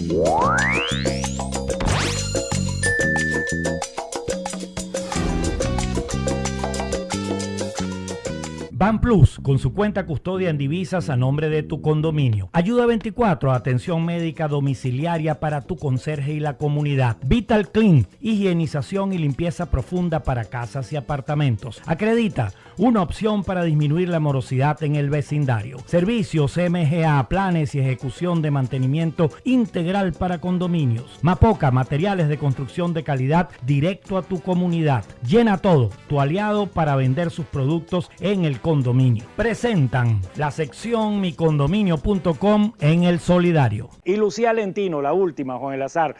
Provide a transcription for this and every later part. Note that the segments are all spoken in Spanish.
Thank you. Ban Plus, con su cuenta custodia en divisas a nombre de tu condominio. Ayuda 24, atención médica domiciliaria para tu conserje y la comunidad. Vital Clean, higienización y limpieza profunda para casas y apartamentos. Acredita, una opción para disminuir la morosidad en el vecindario. Servicios MGA, planes y ejecución de mantenimiento integral para condominios. Mapoca, materiales de construcción de calidad directo a tu comunidad. Llena todo, tu aliado para vender sus productos en el condominio. Presentan la sección micondominio.com en el solidario. Y Lucía Lentino, la última, Juan Elazar.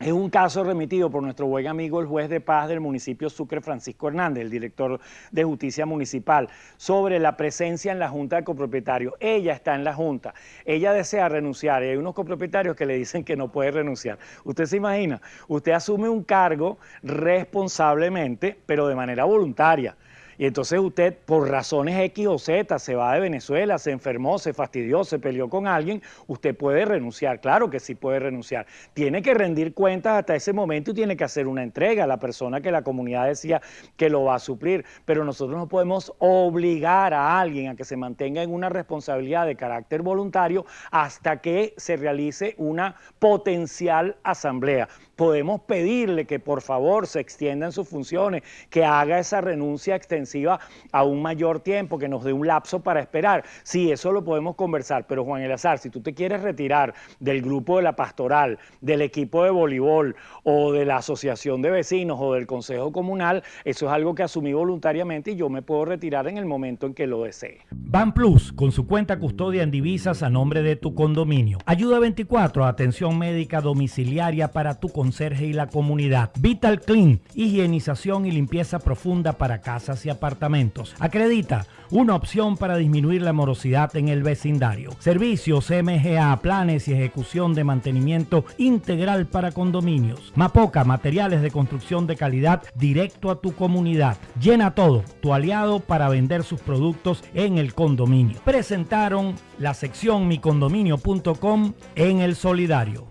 Es un caso remitido por nuestro buen amigo el juez de paz del municipio Sucre, Francisco Hernández, el director de justicia municipal, sobre la presencia en la junta de copropietarios. Ella está en la junta, ella desea renunciar y hay unos copropietarios que le dicen que no puede renunciar. Usted se imagina, usted asume un cargo responsablemente, pero de manera voluntaria. Y entonces usted, por razones X o Z, se va de Venezuela, se enfermó, se fastidió, se peleó con alguien, usted puede renunciar, claro que sí puede renunciar. Tiene que rendir cuentas hasta ese momento y tiene que hacer una entrega a la persona que la comunidad decía que lo va a suplir. Pero nosotros no podemos obligar a alguien a que se mantenga en una responsabilidad de carácter voluntario hasta que se realice una potencial asamblea podemos pedirle que por favor se extiendan sus funciones, que haga esa renuncia extensiva a un mayor tiempo, que nos dé un lapso para esperar. Sí, eso lo podemos conversar, pero Juan Elazar, si tú te quieres retirar del grupo de la pastoral, del equipo de voleibol o de la asociación de vecinos o del consejo comunal, eso es algo que asumí voluntariamente y yo me puedo retirar en el momento en que lo desee. Ban Plus, con su cuenta custodia en divisas a nombre de tu condominio. Ayuda 24, atención médica domiciliaria para tu conserje y la comunidad. Vital Clean, higienización y limpieza profunda para casas y apartamentos. Acredita, una opción para disminuir la morosidad en el vecindario. Servicios MGA, planes y ejecución de mantenimiento integral para condominios. Mapoca, materiales de construcción de calidad directo a tu comunidad. Llena todo, tu aliado para vender sus productos en el condominio. Presentaron la sección micondominio.com en el solidario.